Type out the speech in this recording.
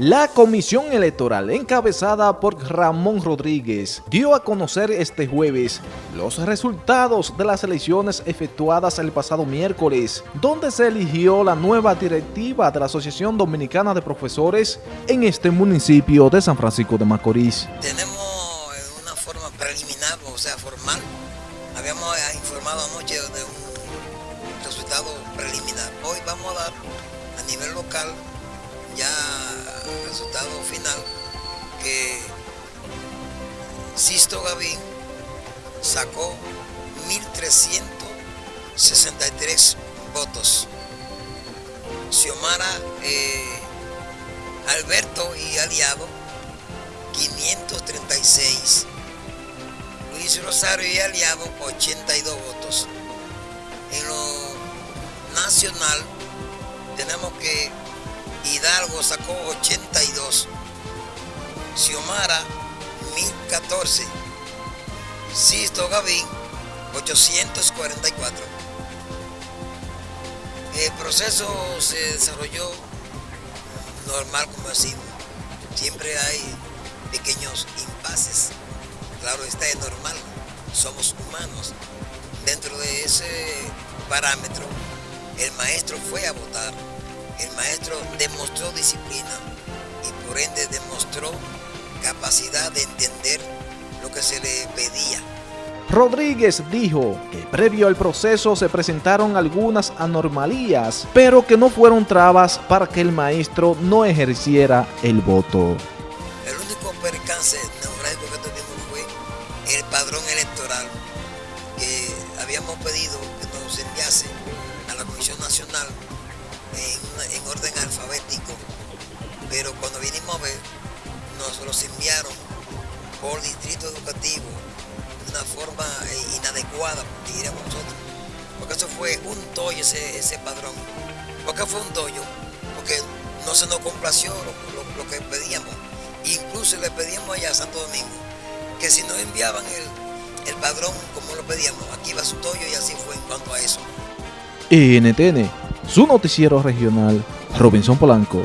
La Comisión Electoral, encabezada por Ramón Rodríguez, dio a conocer este jueves los resultados de las elecciones efectuadas el pasado miércoles, donde se eligió la nueva directiva de la Asociación Dominicana de Profesores en este municipio de San Francisco de Macorís. Tenemos una forma preliminar, o sea, formal. Habíamos informado anoche de un resultado preliminar. Hoy vamos a dar a nivel local ya resultado final que Sisto Gavín sacó 1.363 votos. Xiomara eh, Alberto y aliado 536. Luis Rosario y aliado 82 votos. En lo nacional tenemos que Hidalgo sacó 82, Xiomara 1014, Sisto Gavín 844. El proceso se desarrolló normal como decimos. Siempre hay pequeños impases. Claro, está es normal. Somos humanos. Dentro de ese parámetro, el maestro fue a votar el maestro demostró disciplina y por ende demostró capacidad de entender lo que se le pedía. Rodríguez dijo que previo al proceso se presentaron algunas anormalías, pero que no fueron trabas para que el maestro no ejerciera el voto. El único percance neurálgico que tuvimos fue el padrón electoral que habíamos pedido que nos enviase a la Comisión Nacional en, orden alfabético, pero cuando vinimos a ver, nos los enviaron por distrito educativo de una forma eh, inadecuada, diríamos nosotros, porque eso fue un tollo ese, ese padrón. ¿Por qué fue un tollo? Porque no se nos complació lo, que pedíamos. Incluso le pedíamos allá a Santo Domingo que si no enviaban el, el padrón como lo pedíamos, aquí va su tollo y así fue en cuanto a eso. NTN su noticiero regional, Robinson Polanco.